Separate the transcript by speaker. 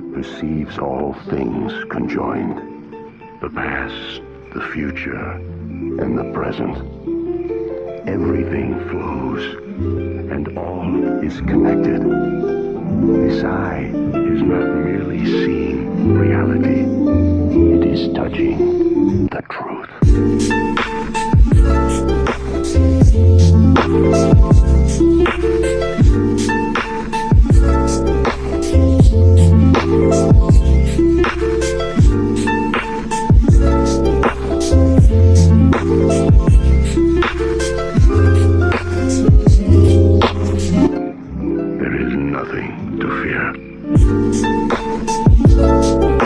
Speaker 1: perceives all things conjoined. The past, the future, and the present. Everything flows, and all is connected. This eye is not merely seeing reality, it is touching the truth. There is nothing to fear.